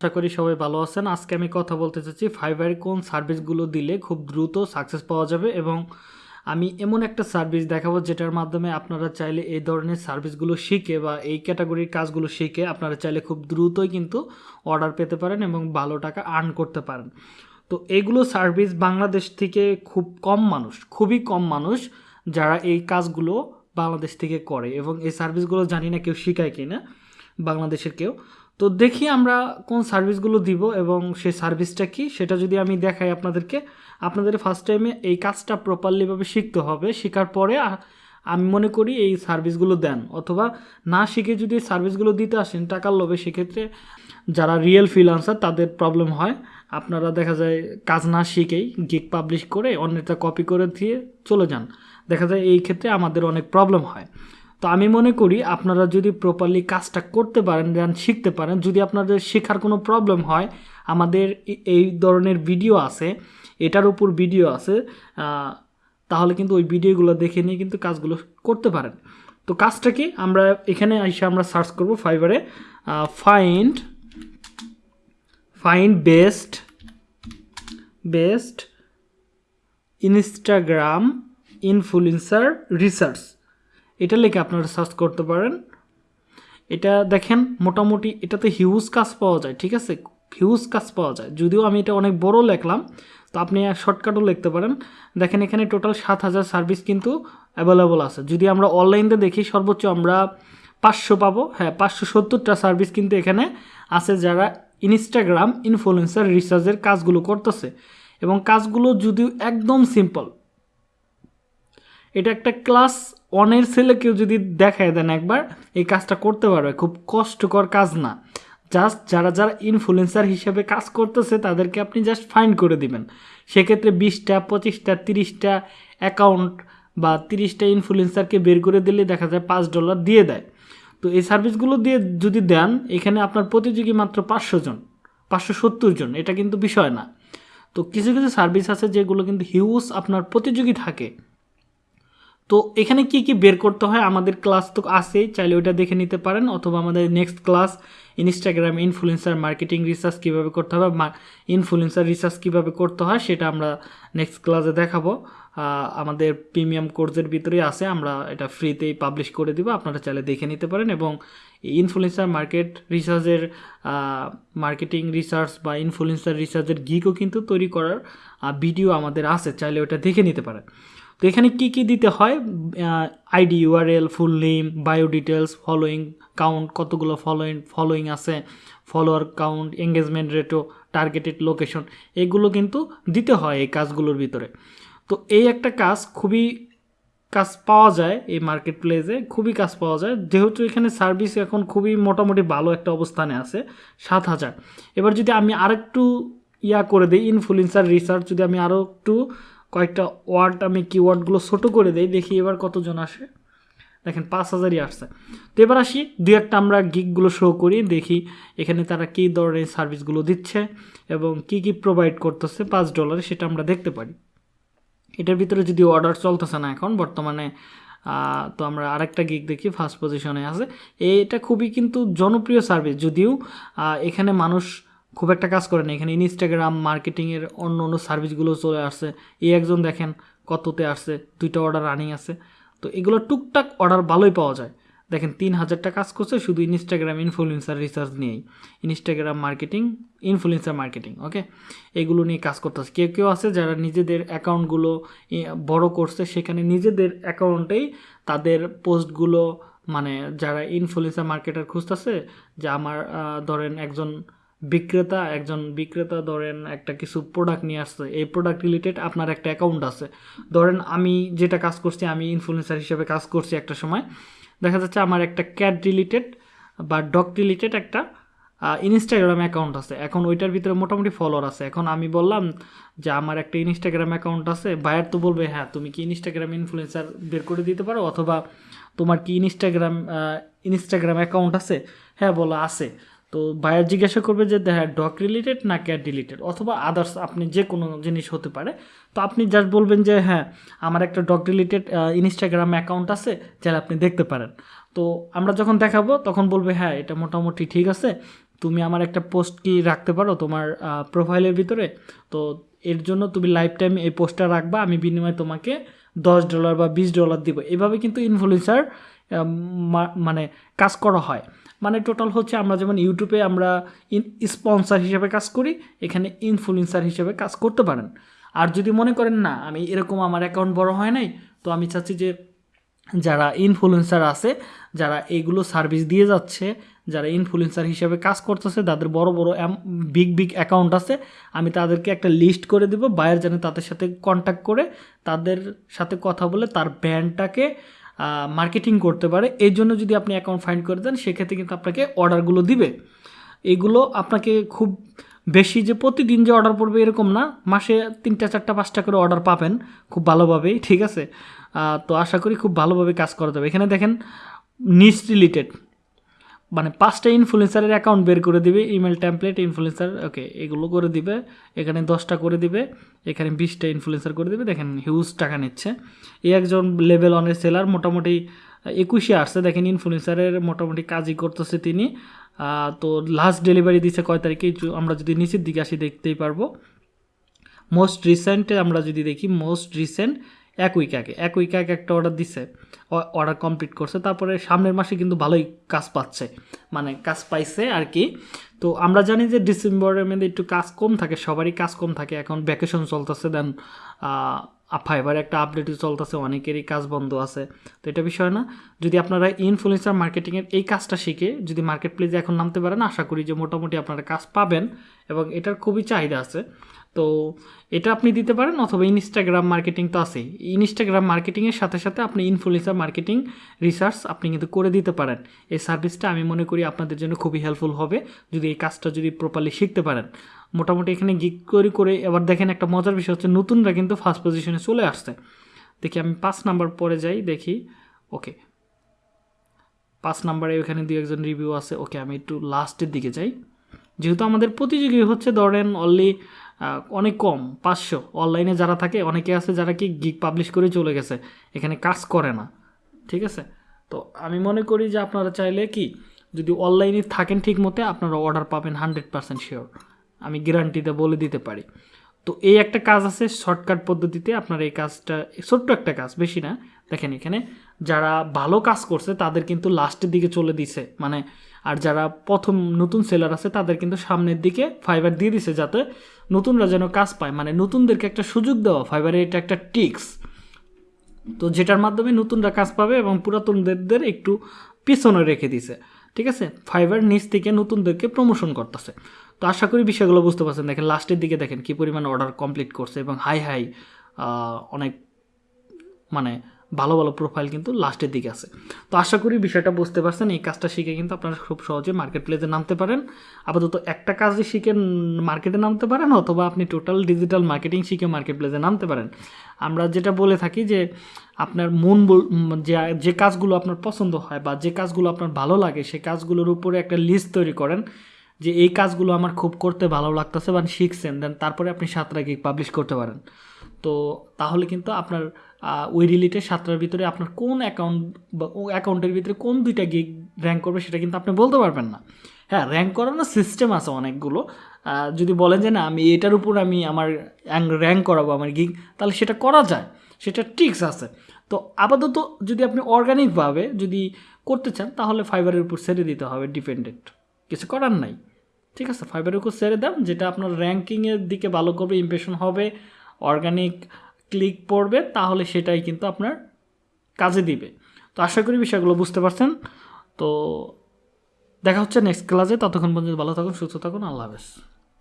আশা করি সবাই ভালো আছেন। আজকে আমি কথা বলতে চাচ্ছি ফাইবারে কোন সার্ভিসগুলো দিলে খুব দ্রুত সাকসেস পাওয়া যাবে এবং আমি এমন একটা সার্ভিস দেখাবো যেটার মাধ্যমে আপনারা চাইলে এই ধরনের সার্ভিসগুলো শিখে বা এই ক্যাটাগরির কাজগুলো শিখে আপনারা চাইলে খুব দ্রুতই কিন্তু অর্ডার পেতে পারেন এবং ভালো টাকা আর্ন করতে পারেন। তো এগুলো সার্ভিস বাংলাদেশ থেকে খুব কম মানুষ, খুবই কম মানুষ যারা এই কাজগুলো বাংলাদেশ থেকে করে এবং এই সার্ভিসগুলো জানি না কেউ শেখায় কি না বাংলাদেশের কেউ। তো দেখি আমরা কোন সার্ভিসগুলো দিব এবং সেই সার্ভিসটা কি? সেটা যদি আমি দেখাই আপনাদেরকে, আপনাদের ফার্স্ট টাইমে এই কাজটা প্রপারলিভাবে শিখতে হবে। শেখার পরে আমি মনে করি এই সার্ভিসগুলো দেন। অথবা না শিখে যদি সার্ভিসগুলো দিতে আসেন টাকার লোভে, সেক্ষেত্রে যারা রিয়েল ফ্রিলান্সার তাদের প্রবলেম হয়। আপনারা দেখা যায় কাজ না শিখেই গিক পাবলিশ করে অন্যটা কপি করে দিয়ে চলে যান। দেখা যায় এই ক্ষেত্রে আমাদের অনেক প্রবলেম হয়। তো আমি মনে করি আপনারা যদি প্রপারলি কাজটা করতে পারেন দেন শিখতে পারেন। যদি আপনাদের শেখার কোনো প্রবলেম হয়, আমাদের এই ধরনের ভিডিও আছে, এটার উপর ভিডিও আছে তাহলে কিন্তু ওই ভিডিওগুলো দেখে নিয়ে কিন্তু কাজগুলো করতে পারেন। তো কাজটা কি? আমরা এখানে এসে আমরা সার্চ করব ফাইবারে find find best best Instagram influencer research এটা লিখে আপনারা সার্চ করতে পারেন। এটা দেখেন, মোটামুটি এটাতে হিউজ কাজ পাওয়া যায়, ঠিক আছে? হিউজ কাজ পাওয়া যায়। যদিও আমি এটা অনেক বড় লিখলাম, তো আপনি শর্টকাটও লিখতে পারেন। দেখেন এখানে টোটাল সাত হাজার সার্ভিস কিন্তু অ্যাভেলেবল আছে। যদি আমরা অনলাইনে দেখি, সর্বোচ্চ আমরা পাঁচশো পাবো। হ্যাঁ পাঁচশো সত্তরটা সার্ভিস কিন্তু এখানে আছে যারা ইনস্টাগ্রাম ইনফ্লুয়েন্সার রিসার্চের কাজগুলো করতেছে। এবং কাজগুলো যদিও একদম সিম্পল এটা একটা ক্লাস ওয়ানের ছেলেকেও যদি দেখায় দেন একবার, এই কাজটা করতে পারবে। খুব কষ্টকর কাজ না। জাস্ট যারা যারা ইনফ্লুয়েন্সার হিসেবে কাজ করতেছে, তাদেরকে আপনি জাস্ট ফাইন করে দিবেন। সেক্ষেত্রে বিশটা, পঁচিশটা, তিরিশটা অ্যাকাউন্ট বা তিরিশটা ইনফ্লুয়েন্সারকে বের করে দিলে দেখা যায় পাঁচ ডলার দিয়ে দেয়। তো এই সার্ভিসগুলো দিয়ে যদি দেন, এখানে আপনার প্রতিযোগী মাত্র পাঁচশো জন, পাঁচশো সত্তর জন, এটা কিন্তু বিষয় না। তো কিছু কিছু সার্ভিস আছে যেগুলো কিন্তু হিউজ আপনার প্রতিযোগী থাকে। তো এখানে কি কি বের করতে হয়? আমাদের ক্লাস তো আছেই, চাইলে ওইটা দেখে নিতে পারেন। অথবা আমাদের next class Instagram influencer marketing research কীভাবে করতে হবে ইনফ্লুয়েন্সার রিসার্চ কীভাবে করতে হয় সেটা আমরা নেক্সট ক্লাসে দেখাবো। আমাদের প্রিমিয়াম কোর্সের ভিতরেই আছে, আমরা এটা ফ্রিতেই পাবলিশ করে দিব। আপনারা চাইলে দেখে নিতে পারেন এবং ইনফ্লুয়েন্সার মার্কেট রিসার্চের মার্কেটিং রিসার্চ বা ইনফ্লুয়েন্সার রিসার্চের গিকও কিন্তু তৈরি করার ভিডিও আমাদের আছে, চাইলে ওটা দেখে নিতে পারেন। তো এখানে কি কি দিতে হয়? ID URL full name bio details following count কতগুলো ফলোয়িং ফলোয়িং আছে follower count engagement ratio targeted location এগুলো কিন্তু দিতে হয় এই কাজগুলোর ভিতরে। তো এই একটা কাজ খুবই কাজ পাওয়া যায় এই মার্কেট প্লেসে খুবই কাজ পাওয়া যায়। যেহেতু এখানে সার্ভিস এখন খুবই মোটামুটি ভালো একটা অবস্থানে আছে, সাত হাজার। এবার যদি আমি আরেকটু ইয়া করে দিই ইনফ্লুয়েন্সার রিসার্চ যদি আমি আরও একটু কয়েকটা ওয়ার্ড আমি কিওয়ার্ডগুলো ছোটো করে দিই, দেখি এবার কতজন আসে। দেখেন, পাঁচ হাজারই আসছে। তো এবার আসি দু একটা আমরা গিকগুলো শো করি, দেখি এখানে তারা কী ধরনের সার্ভিসগুলো দিচ্ছে এবং কি কি প্রোভাইড করতেছে পাঁচ ডলারে সেটা আমরা দেখতে পারি। এটার ভিতরে যদি অর্ডার চলতেছে না এখন, বর্তমানে তো আমরা আরেকটা গিক দেখি ফার্স্ট পজিশনে আছে। এটা খুবই কিন্তু জনপ্রিয় সার্ভিস যদিও এখানে মানুষ খুব একটা কাজ করে না। এখানে ইনস্টাগ্রাম মার্কেটিংয়ের অন্য অন্য সার্ভিসগুলো চলে আসছে। এই একজন দেখেন কততে আসছে, দুইটা অর্ডার রানিং আছে। তো এগুলো টুকটাক অর্ডার ভালোই পাওয়া যায়। দেখেন, তিন হাজারটা কাজ করছে শুধু ইনস্টাগ্রাম ইনফ্লুয়েন্সার রিসার্চ নিয়েই। Instagram marketing influencer marketing okay এগুলো নিয়ে কাজ করতেছে। কেউ কেউ আছে যারা নিজেদের অ্যাকাউন্টগুলো বড় করছে, সেখানে নিজেদের অ্যাকাউন্টেই তাদের পোস্টগুলো মানে যারা ইনফ্লুয়েন্সার মার্কেটার খুঁজতেছে, যে আমার ধরেন একজন বিক্রেতা, একজন বিক্রেতা ধরেন একটা কিছু প্রোডাক্ট নিয়ে আসছে, এই প্রোডাক্ট রিলেটেড আপনার একটা অ্যাকাউন্ট আছে। ধরেন আমি যেটা কাজ করছি, আমি ইনফ্লুয়েন্সার হিসেবে কাজ করছি একটা সময়, দেখা যাচ্ছে আমার একটা ক্যাট রিলেটেড বা ডগ রিলেটেড একটা ইনস্টাগ্রাম অ্যাকাউন্ট আছে। এখন ওইটার ভিতরে মোটামুটি ফলোয়ার আছে। এখন আমি বললাম যে আমার একটা ইনস্টাগ্রাম অ্যাকাউন্ট আছে বায়ার তো বলবে হ্যাঁ তুমি কি ইনস্টাগ্রাম ইনফ্লুয়েন্সার বের করে দিতে পারো? অথবা তোমার কি ইনস্টাগ্রাম ইনস্টাগ্রাম অ্যাকাউন্ট আছে? হ্যাঁ বলো, আছে। তো বায়ার জিজ্ঞাসা করবে যে হ্যাঁ ডগ রিলেটেড না ক্যাট রিলেটেড অথবা আদার্স আপনি যে কোনো জিনিস হতে পারে। তো আপনি জাস্ট বলবেন যে হ্যাঁ আমার একটা ডগ রিলেটেড ইনস্টাগ্রাম অ্যাকাউন্ট আছে, চাইলে আপনি দেখতে পারেন। তো আমরা যখন দেখাবো, তখন বলবে হ্যাঁ এটা মোটামুটি ঠিক আছে। তুমি আমার একটা পোস্ট কি রাখতে পারো তোমার প্রোফাইলের ভিতরে? তো এর জন্য তুমি লাইফ টাইম এই পোস্টটা রাখবা, আমি বিনিময়ে তোমাকে দশ ডলার বা বিশ ডলার দিব। এভাবে কিন্তু ইনফ্লুয়েন্সার মানে কাজ করা হয়। মানে টোটাল হচ্ছে আমরা যেমন ইউটিউবে আমরা ইন স্পন্সার হিসেবে কাজ করি, এখানে ইনফ্লুয়েন্সার হিসেবে কাজ করতে পারেন। আর যদি মনে করেন, না, আমি এরকম আমার অ্যাকাউন্ট বড় হয় নাই, তো আমি চাচ্ছি যে যারা ইনফ্লুয়েন্সার আছে, যারা এইগুলো সার্ভিস দিয়ে যাচ্ছে, যারা ইনফ্লুয়েন্সার হিসেবে কাজ করতেছে, তাদের বড় বড় বিগ বিগ অ্যাকাউন্ট আছে, আমি তাদেরকে একটা লিস্ট করে দেবো বায়ার যেন তাদের সাথে কন্ট্যাক্ট করে, তাদের সাথে কথা বলে তার ব্র্যান্ডটাকে মার্কেটিং করতে পারে। এই জন্য যদি আপনি অ্যাকাউন্ট ফাইন্ড করে দেন, সেক্ষেত্রে কিন্তু আপনাকে অর্ডারগুলো দিবে। এগুলো আপনাকে খুব বেশি যে প্রতিদিন যে অর্ডার পড়বে এরকম না। মাসে তিনটা, চারটা, পাঁচটা করে অর্ডার পাবেন খুব ভালোভাবেই, ঠিক আছে? তো আশা করি খুব ভালোভাবে কাজ করা যাবে। এখানে দেখেন নিস রিলেটেড মানে পাঁচটা ইনফ্লুয়েন্সারের অ্যাকাউন্ট বের করে দিবে ইমেল ট্যাম্পলেট ইনফ্লুয়েন্সার ওকে এগুলো করে দিবে, এখানে দশটা করে দিবে, এখানে বিশটা ইনফ্লুয়েন্সার করে দিবে, দেখেন হিউজ টাকা নিচ্ছে। এই একজন লেভেল অনের সেলার মোটামুটি একুশে আসছে, দেখেন ইনফ্লুয়েন্সারের মোটামুটি কাজই করতেছে তিনি। তো লাস্ট ডেলিভারি দিচ্ছে কয় তারিখে? আমরা যদি নিচের দিকে আসি দেখতেই পারব। মোস্ট রিসেন্টে আমরা যদি দেখি মোস্ট রিসেন্ট এক উইক আগে, এক উইক আগে একটা অর্ডার দিছে অর্ডার কমপ্লিট করছে, তারপরে সামনের মাসে কিন্তু ভালোই কাজ পাচ্ছে মানে কাজ পাইছে আর কি। তো আমরা জানি যে ডিসেম্বরের মধ্যে একটু কাজ কম থাকে, সবারই কাজ কম থাকে, এখন ভ্যাকেশন চলতেছে দেন ফাইবার একটা আপডেটও চলতেছে, অনেকেরই কাজ বন্ধ আছে, তো এটা বিষয় না। যদি আপনারা ইনফ্লুয়েন্সার মার্কেটিংয়ের এই কাজটা শিখে, যদি মার্কেট প্লেসে এখন নামতে পারেন, আশা করি যে মোটামুটি আপনারা কাজ পাবেন, এবং এটার খুবই চাহিদা আছে। তো এটা আপনি দিতে পারেন অথবা ইনস্টাগ্রাম মার্কেটিং তো আছেই। ইনস্টাগ্রাম মার্কেটিংয়ের সাথে সাথে আপনি ইনফ্লুয়েন্সার মার্কেটিং রিসার্চ আপনি কিন্তু করে দিতে পারেন। এই সার্ভিসটা আমি মনে করি আপনাদের জন্য খুবই হেল্পফুল হবে। যদি এই কাজটা যদি প্রপারলি শিখতে পারেন। মোটামুটি এখানে গিক করে করে এবার দেখেন একটা মজার বিষয় হচ্ছে নতুনরা কিন্তু ফার্স্ট পজিশনে চলে আসছে। দেখি আমি পাঁচ নাম্বার পরে যাই, দেখি। ওকে পাঁচ নাম্বারে এখানে দু একজন রিভিউ আছে। ওকে আমি একটু লাস্টের দিকে যাই। যেহেতু আমাদের প্রতিযোগী হচ্ছে ধরেন অনলি অনেক কম, পাঁচশো। অনলাইনে যারা থাকে, অনেকে আছে যারা কি গিক পাবলিশ করে চলে গেছে, এখানে কাজ করে না, ঠিক আছে? তো আমি মনে করি যে আপনারা চাইলে কি, যদি অনলাইনে থাকেন ঠিক মতে আপনারা অর্ডার পাবেন হান্ড্রেড পার্সেন্ট শিওর আমি গ্যারান্টিতে বলে দিতে পারি। তো এই একটা কাজ আছে শর্টকাট পদ্ধতিতে আপনার এই কাজটা, ছোট্ট একটা কাজ, বেশি না। দেখেন এখানে যারা ভালো কাজ করছে, তাদের কিন্তু লাস্টের দিকে চলে দিছে। মানে আর যারা প্রথম নতুন সেলার আছে, তাদের কিন্তু সামনের দিকে ফাইবার দিয়ে দিছে যাতে নতুনরা যেন কাজ পায়। মানে নতুনদেরকে একটা সুযোগ দেওয়া ফাইবারের এটা একটা টিক্স। তো যেটার মাধ্যমে নতুনরা কাজ পাবে এবং পুরাতনদের একটু পিছনে রেখে দিছে। ঠিক আছে? ফাইবার নিচ থেকে নতুনদেরকে প্রমোশন করতেছে। তো আশা করি বিষয়গুলো বুঝতে পারছেন। দেখেন লাস্টের দিকে দেখেন কী পরিমাণ অর্ডার কমপ্লিট করছে এবং হাই হাই অনেক মানে ভালো ভালো প্রোফাইল কিন্তু লাস্টের দিকে আছে। তো আশা করি বিষয়টা বুঝতে পারছেন। এই কাজটা শিখে কিন্তু আপনারা খুব সহজে মার্কেট প্লেসে নামতে পারেন। আপাতত একটা কাজই শিখে মার্কেটে নামতে পারেন, অথবা আপনি টোটাল ডিজিটাল মার্কেটিং শিখে মার্কেট প্লেসে নামতে পারেন। আমরা যেটা বলে থাকি যে, আপনার মন যে কাজগুলো আপনার পছন্দ হয় বা যে কাজগুলো আপনার ভালো লাগে সেই কাজগুলোর উপরে একটা লিস্ট তৈরি করেন যে, এই কাজগুলো আমার খুব করতে ভালো লাগতেছে বা শিখছেন। দেন তারপরে আপনি সাতটা গিক পাবলিশ করতে পারেন। তো তাহলে কিন্তু আপনার ওই রিলেটেড সাতটার ভিতরে আপনার কোন অ্যাকাউন্ট বা অ্যাকাউন্টের ভিতরে কোন দুইটা গিগ র্যাঙ্ক করবে সেটা কিন্তু আপনি বলতে পারবেন না। হ্যাঁ র্যাঙ্ক করানোর সিস্টেম আছে অনেকগুলো। যদি বলেন যে না, আমি এটার উপর আমি আমার র্যাঙ্ক করাবো আমার গিগ তাহলে সেটা করা যায়। সেটা ট্রিক্স আছে। তো আপাতত যদি আপনি অর্গানিকভাবে যদি করতে চান, তাহলে ফাইবারের উপর ছেড়ে দিতে হবে ডিপেন্ডেন্ট কিছু করার নাই। ঠিক আছে ফাইবারের উপর ছেড়ে দেন, যেটা আপনার র্যাঙ্কিংয়ের দিকে ভালো করবে ইমপ্রেশন হবে অর্গানিক ক্লিক পড়বে, তাহলে সেটাই কিন্তু আপনার কাজে দিবে। তো আশা করি বিষয়গুলো বুঝতে পারছেন। তো দেখা হচ্ছে নেক্সট ক্লাসে ততক্ষণ পর্যন্ত ভালো থাকুন, সুস্থ থাকুন। আল্লাহ হাফেজ।